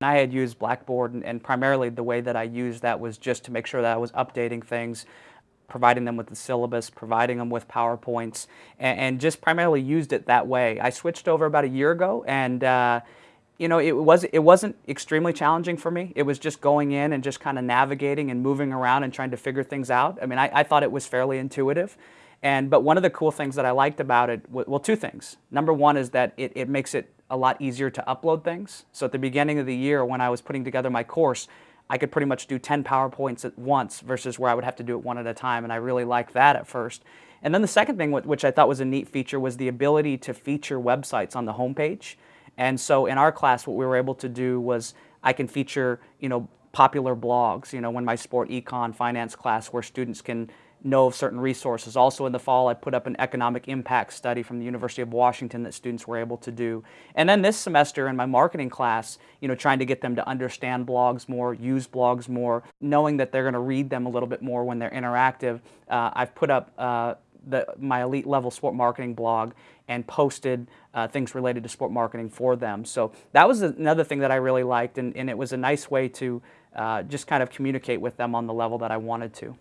I had used Blackboard and, and, primarily the way that I used that was just to make sure that I was updating things, providing them with the syllabus, providing them with PowerPoints, and, and just primarily used it that way. I switched over about a year ago and uh, you know, it was it wasn't extremely challenging for me. It was just going in and just kind of navigating and moving around and trying to figure things out. I mean, I, I thought it was fairly intuitive. And but one of the cool things that I liked about it, well, two things. Number one is that it, it makes it a lot easier to upload things. So at the beginning of the year when I was putting together my course, I could pretty much do 10 PowerPoints at once versus where I would have to do it one at a time, and I really liked that at first. And then the second thing, which I thought was a neat feature, was the ability to feature websites on the homepage. And so in our class, what we were able to do was I can feature, you know, popular blogs, you know, when my sport econ finance class where students can know of certain resources. Also in the fall, I put up an economic impact study from the University of Washington that students were able to do. And then this semester in my marketing class, you know, trying to get them to understand blogs more, use blogs more, knowing that they're going to read them a little bit more when they're interactive. Uh, I've put up uh, the, my elite level sport marketing blog and posted uh, things related to sport marketing for them. So that was another thing that I really liked and, and it was a nice way to uh, just kind of communicate with them on the level that I wanted to.